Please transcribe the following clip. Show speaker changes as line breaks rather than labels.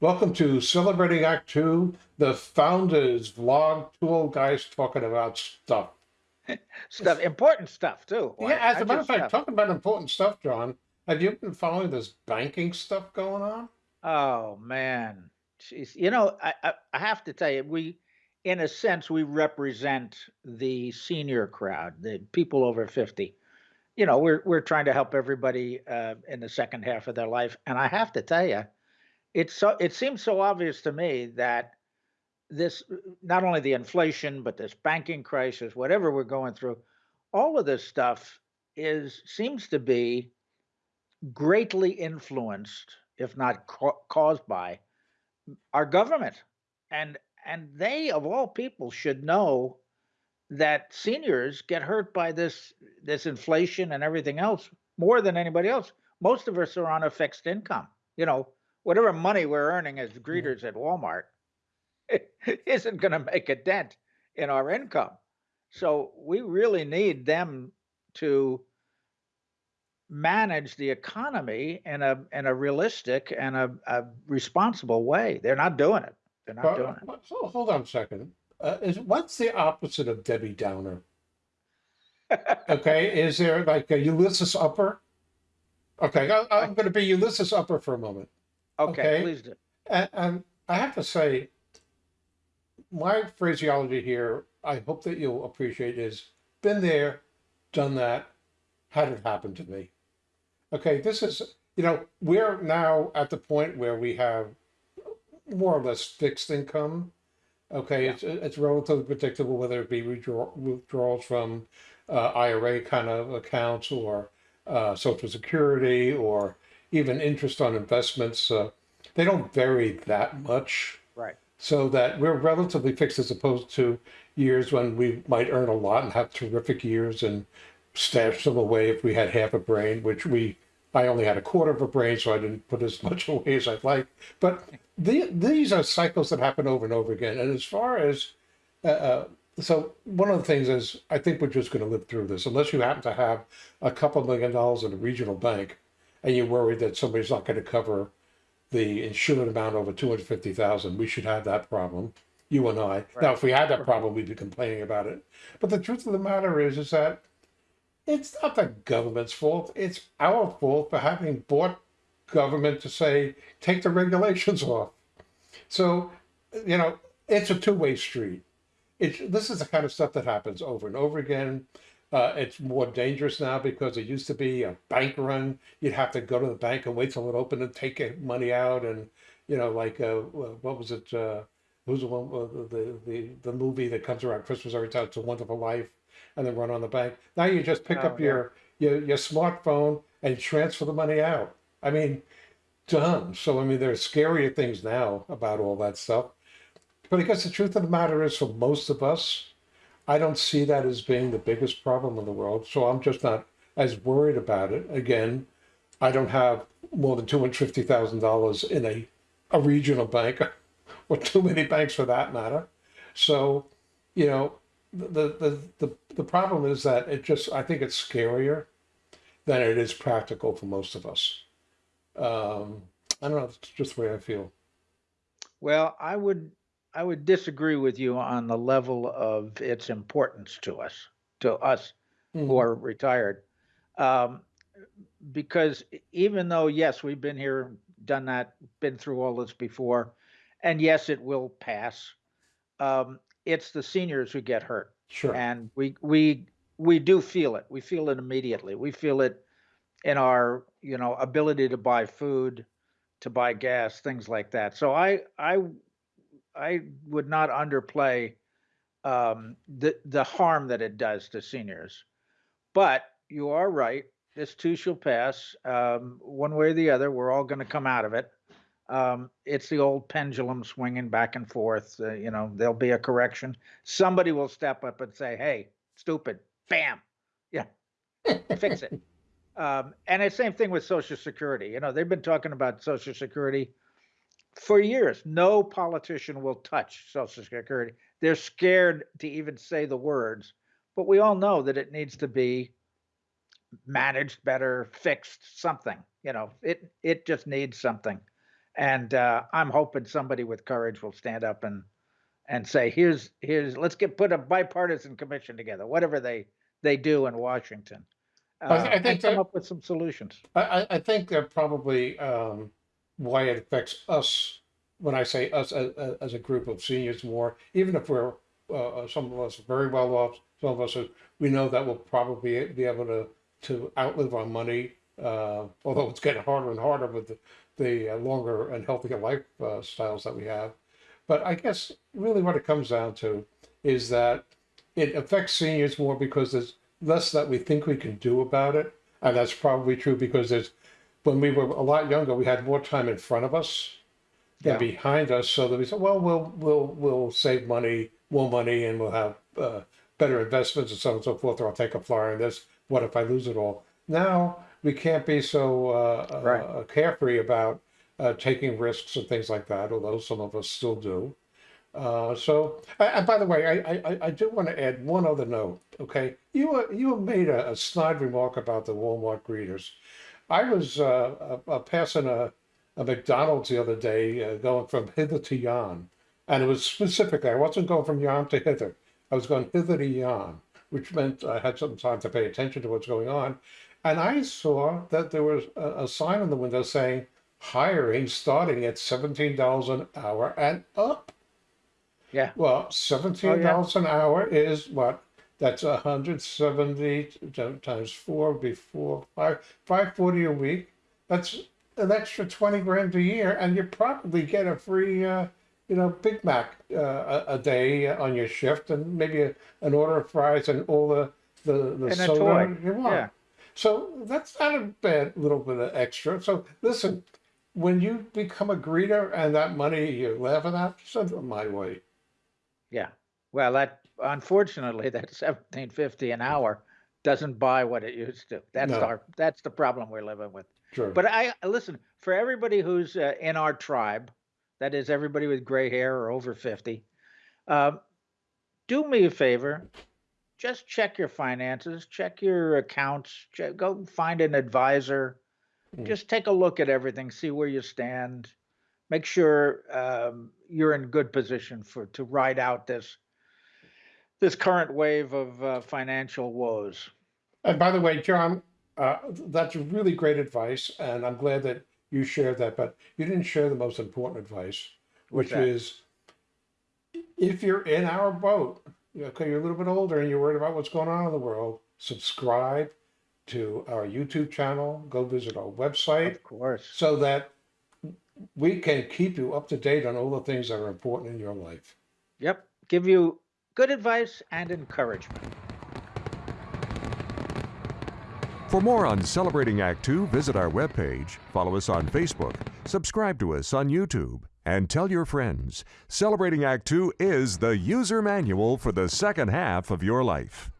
Welcome to Celebrating Act Two, the founders vlog, two old guys talking about stuff.
Stuff, important stuff too.
Yeah, as a matter of fact,
stuff.
talking about important stuff, John, have you been following this banking stuff going on?
Oh man, Jeez. You know, I, I I have to tell you, we, in a sense, we represent the senior crowd, the people over fifty. You know, we're we're trying to help everybody uh, in the second half of their life, and I have to tell you, it's so it seems so obvious to me that this not only the inflation but this banking crisis whatever we're going through all of this stuff is seems to be greatly influenced if not ca- caused by our government. And and they of all people should know that seniors get hurt by this this inflation and everything else more than anybody else. Most of us are on a fixed income you know whatever money we're earning as greeters at walmart isn't going to make a dent in our income so we really need them to manage the economy in a in a realistic and a, a responsible way. They're not doing it. They're not doing
but- so hold on a second. Uh, is what's the opposite of Debbie Downer? Okay, is there like a Ulysses Upper? Okay, I, I'm going to be Ulysses Upper for a moment.
Okay,
okay.
please do.
And, and I have to say, my phraseology here, I hope that you'll appreciate, is been there, done that, had it happen to me. Okay, this is, you know, we're now at the point where we have more or less fixed income. Okay,
Yeah.
it's it's relatively predictable whether it be withdraw, withdrawals from uh, IRA kind of accounts or uh, Social Security or even interest on investments. Uh, they don't vary that much
Right.
so that we're relatively fixed as opposed to years when we might earn a lot and have terrific years and stash them away if we had half a brain, which we I only had a quarter of a brain, so I didn't put as much away as I'd like. But the, these are cycles that happen over and over again. And as far as uh, uh, so one of the things is I think we're just going to live through this unless you happen to have a couple million dollars in a regional bank and you're worried that somebody's not going to cover the insured amount over 250,000 we should have that problem you and I. Now if we had that problem we'd be complaining about it. But the truth of the matter is is that it's not the government's fault it's our fault for having bought government to say take the regulations off. So you know it's a two-way street. It's this is the kind of stuff that happens over and over again. Uh, it's more dangerous now because it used to be a bank run. You'd have to go to the bank and wait till it opened and take money out, and you know, like uh, what was it? Uh, who's the one? Uh, the the the movie that comes around Christmas every time? It's a Wonderful Life, and then run on the bank. Now you just pick
Oh,
up
yeah.
your your your smartphone and transfer the money out. I mean, done. So I mean, there's scarier things now about all that stuff. But I guess the truth of the matter is, for most of us, I don't see that as being the biggest problem in the world. So I'm just not as worried about it. Again, I don't have more than two hundred fifty thousand dollars in a a regional bank, or too many banks for that matter. So, you know, the the the the problem is that it just I think it's scarier than it is practical for most of us. Um, I don't know. It's just the way I feel.
Well, I would I would disagree with you on the level of its importance to us, to us who
Mhm.
are retired. Um, because even though, yes, we've been here, done that, been through all this before, and yes, it will pass, um, it's the seniors who get hurt.
Sure.
And we, we, we do feel it. We feel it immediately. We feel it in our, you know, ability to buy food, to buy gas, things like that. So I, I, I would not underplay um, the the harm that it does to seniors. But you are right. This too shall pass. Um, one way or the other, we're all going to come out of it. Um, it's the old pendulum swinging back and forth. Uh, you know, there'll be a correction. Somebody will step up and say, "Hey, stupid!" Bam, yeah, fix it. Um, and the same thing with Social Security. You know, they've been talking about Social Security for years. No politician will touch Social Security. They're scared to even say the words, but we all know that it needs to be managed better, fixed, something. You know, it it just needs something. And uh, I'm hoping somebody with courage will stand up and and say, "Here's here's let's get put a bipartisan commission together, whatever they they do in Washington, uh,
I, th- I think
and come
that,
up with some solutions."
I, I- I think that probably um, why it affects us when I say us as, as a group of seniors more, even if we're uh, uh, some of us very well off, some of us are, we know that we'll probably be able to to outlive our money. Uh, although it's getting harder and harder with the, the uh, longer and healthier lifestyles that we have. But I guess really what it comes down to is that it affects seniors more because there's less that we think we can do about it. And that's probably true because there's, when we were a lot younger, we had more time in front of us than
Yeah.
behind us. So that we said, well, we'll, we'll, we'll save money, more money, and we'll have uh, better investments and so on and so forth, or I'll take a flyer on this. What if I lose it all? Now we can't be so uh,
Right.
uh, carefree about uh, taking risks and things like that, although some of us still do. Uh, so, I- and by the way, I, I, I- I do want to add one other note. Okay, you uh, you made a, a snide remark about the Walmart greeters. I was uh, passing a, a McDonald's the other day, uh, going from hither to yon, and it was specifically I wasn't going from yon to hither. I was going hither to yon, which meant I had some time to pay attention to what's going on, and I saw that there was a, a sign on the window saying hiring starting at seventeen dollars an hour and up.
Yeah,
Well, seventeen dollars an hour is what? That's a hundred seventy times four before five five forty a week. That's an extra twenty grand a year, and you probably get a free, uh, you know, Big Mac uh, a, a day on your shift, and maybe a, an order of fries and all the the, the
And
soda you want.
Yeah.
So that's not a bad little bit of extra. So listen, when you become a greeter and that money you're laughing at, send it my way.
Well, that unfortunately that seventeen fifty an hour doesn't buy what it used to. That's
No.
our that's the problem we're living with.
Sure.
But I listen for everybody who's uh, in our tribe, that is everybody with gray hair or over 50. Um, do me a favor, just check your finances, check your accounts, check, go find an advisor,
Mm.
just take a look at everything, see where you stand, make sure um, you're in good position for to ride out this this current wave of uh, financial woes.
And by the way, John, uh, that's really great advice, and I'm glad that you shared that. But you didn't share the most important advice, which is if you're in our boat, okay, you're a little bit older and you're worried about what's going on in the world, subscribe to our YouTube channel, go visit our website,
Of course.
so that we can keep you up to date on all the things that are important in your life.
Yep. Give you good advice and encouragement.
For more on Celebrating Act Two, visit our webpage, follow us on Facebook, subscribe to us on YouTube, and tell your friends. Celebrating Act Two is the user manual for the second half of your life.